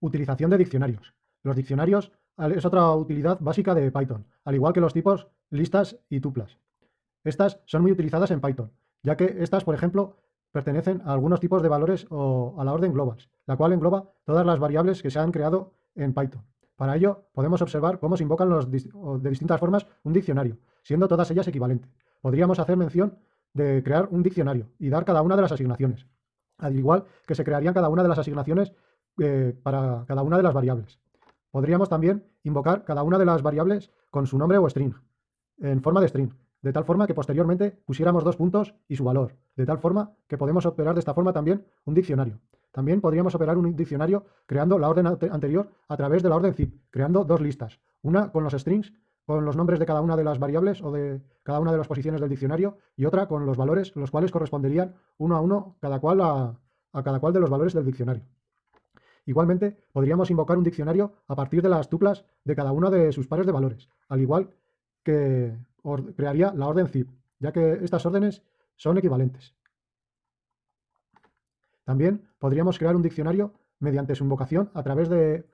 Utilización de diccionarios. Los diccionarios es otra utilidad básica de Python, al igual que los tipos listas y tuplas. Estas son muy utilizadas en Python, ya que estas, por ejemplo, pertenecen a algunos tipos de valores o a la orden globals, la cual engloba todas las variables que se han creado en Python. Para ello, podemos observar cómo se invocan los, de distintas formas un diccionario, siendo todas ellas equivalentes. Podríamos hacer mención de crear un diccionario y dar cada una de las asignaciones, al igual que se crearían cada una de las asignaciones eh, para cada una de las variables. Podríamos también invocar cada una de las variables con su nombre o string, en forma de string, de tal forma que posteriormente pusiéramos dos puntos y su valor, de tal forma que podemos operar de esta forma también un diccionario. También podríamos operar un diccionario creando la orden anterior a través de la orden zip, creando dos listas, una con los strings, con los nombres de cada una de las variables o de cada una de las posiciones del diccionario, y otra con los valores, los cuales corresponderían uno a uno a cada cual de los valores del diccionario. Igualmente, podríamos invocar un diccionario a partir de las tuplas de cada uno de sus pares de valores, al igual que crearía la orden zip, ya que estas órdenes son equivalentes. También podríamos crear un diccionario mediante su invocación a través de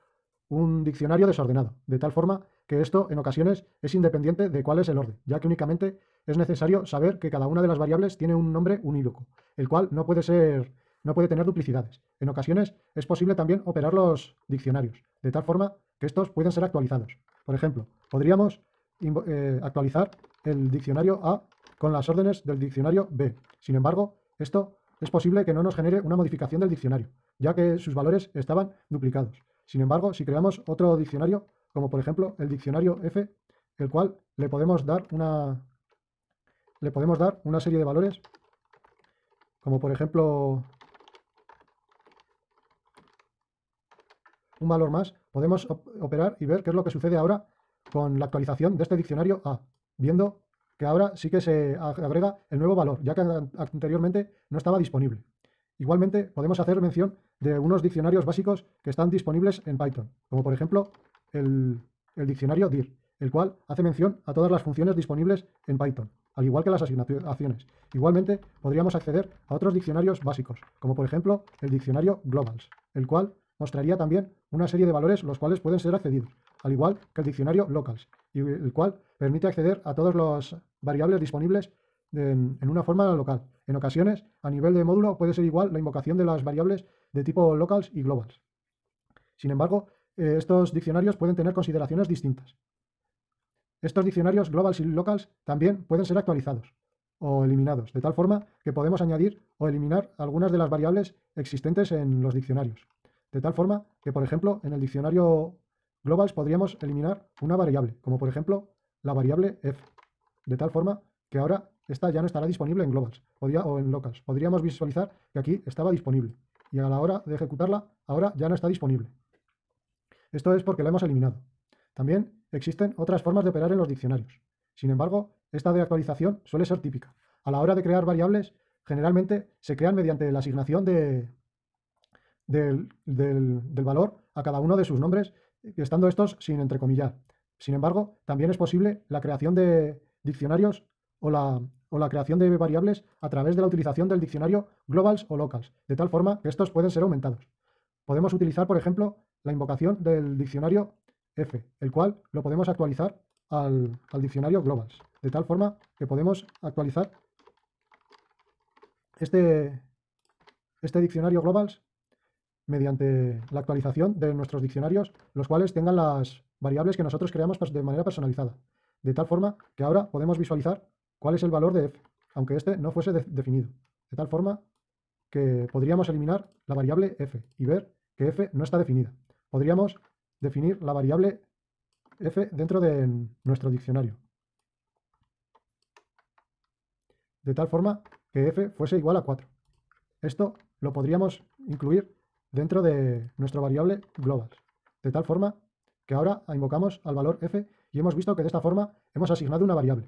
un diccionario desordenado, de tal forma que esto en ocasiones es independiente de cuál es el orden, ya que únicamente es necesario saber que cada una de las variables tiene un nombre unívoco, el cual no puede ser no puede tener duplicidades. En ocasiones es posible también operar los diccionarios, de tal forma que estos pueden ser actualizados. Por ejemplo, podríamos eh, actualizar el diccionario A con las órdenes del diccionario B. Sin embargo, esto es posible que no nos genere una modificación del diccionario, ya que sus valores estaban duplicados. Sin embargo, si creamos otro diccionario, como por ejemplo el diccionario F, el cual le podemos dar una, le podemos dar una serie de valores, como por ejemplo un valor más, podemos operar y ver qué es lo que sucede ahora con la actualización de este diccionario A, viendo que ahora sí que se agrega el nuevo valor, ya que anteriormente no estaba disponible. Igualmente, podemos hacer mención de unos diccionarios básicos que están disponibles en Python, como por ejemplo el, el diccionario dir, el cual hace mención a todas las funciones disponibles en Python, al igual que las asignaciones. Igualmente, podríamos acceder a otros diccionarios básicos, como por ejemplo el diccionario globals, el cual mostraría también una serie de valores los cuales pueden ser accedidos, al igual que el diccionario locals, y el cual permite acceder a todas las variables disponibles en, una forma local. En ocasiones, a nivel de módulo, puede ser igual la invocación de las variables de tipo locals y globals. Sin embargo, eh, estos diccionarios pueden tener consideraciones distintas. Estos diccionarios globals y locals también pueden ser actualizados o eliminados, de tal forma que podemos añadir o eliminar algunas de las variables existentes en los diccionarios. De tal forma que, por ejemplo, en el diccionario globals podríamos eliminar una variable, como por ejemplo la variable f, de tal forma que ahora esta ya no estará disponible en globals o en locals. Podríamos visualizar que aquí estaba disponible y a la hora de ejecutarla ahora ya no está disponible. Esto es porque la hemos eliminado. También existen otras formas de operar en los diccionarios. Sin embargo, esta de actualización suele ser típica. A la hora de crear variables, generalmente se crean mediante la asignación de, del, valor a cada uno de sus nombres, estando estos sin entrecomillar. Sin embargo, también es posible la creación de diccionarios o la, o la, creación de variables a través de la utilización del diccionario globals o locals, de tal forma que estos pueden ser aumentados. Podemos utilizar, por ejemplo, la invocación del diccionario F, el cual lo podemos actualizar al, al diccionario globals, de tal forma que podemos actualizar este, este diccionario globals mediante la actualización de nuestros diccionarios, los cuales tengan las variables que nosotros creamos de manera personalizada, de tal forma que ahora podemos visualizar cuál es el valor de f, aunque este no fuese definido, de tal forma que podríamos eliminar la variable f y ver que f no está definida. Podríamos definir la variable f dentro de nuestro diccionario, de tal forma que f fuese igual a 4. Esto lo podríamos incluir dentro de nuestra variable global, de tal forma que ahora invocamos al valor f y hemos visto que de esta forma hemos asignado una variable.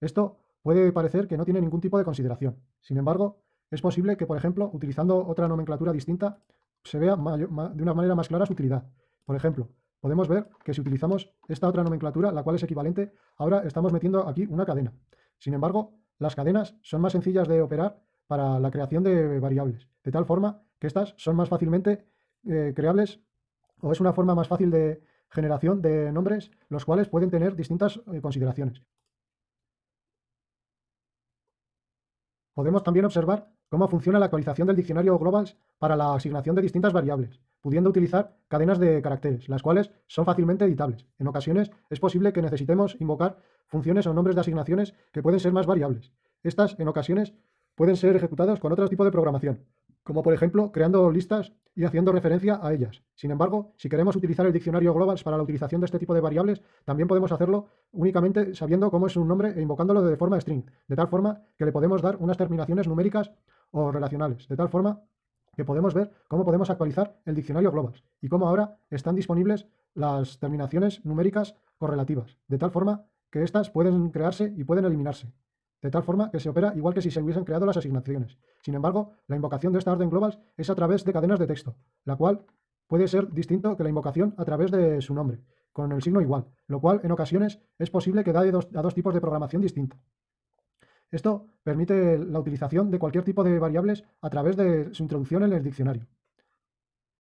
Esto puede parecer que no tiene ningún tipo de consideración. Sin embargo, es posible que, por ejemplo, utilizando otra nomenclatura distinta, se vea de una manera más clara su utilidad. Por ejemplo, podemos ver que si utilizamos esta otra nomenclatura, la cual es equivalente, ahora estamos metiendo aquí una cadena. Sin embargo, las cadenas son más sencillas de operar para la creación de variables, de tal forma que estas son más fácilmente eh, creables o es una forma más fácil de generación de nombres, los cuales pueden tener distintas eh, consideraciones. Podemos también observar cómo funciona la actualización del diccionario Globals para la asignación de distintas variables, pudiendo utilizar cadenas de caracteres, las cuales son fácilmente editables. En ocasiones es posible que necesitemos invocar funciones o nombres de asignaciones que pueden ser más variables. Estas, en ocasiones, pueden ser ejecutadas con otro tipo de programación, como por ejemplo creando listas y haciendo referencia a ellas. Sin embargo, si queremos utilizar el diccionario Globals para la utilización de este tipo de variables, también podemos hacerlo únicamente sabiendo cómo es un nombre e invocándolo de forma string, de tal forma que le podemos dar unas terminaciones numéricas o relacionales, de tal forma que podemos ver cómo podemos actualizar el diccionario Globals y cómo ahora están disponibles las terminaciones numéricas correlativas, de tal forma que éstas pueden crearse y pueden eliminarse de tal forma que se opera igual que si se hubiesen creado las asignaciones. Sin embargo, la invocación de esta orden global es a través de cadenas de texto, la cual puede ser distinto que la invocación a través de su nombre, con el signo igual, lo cual en ocasiones es posible que da a dos tipos de programación distinta. Esto permite la utilización de cualquier tipo de variables a través de su introducción en el diccionario.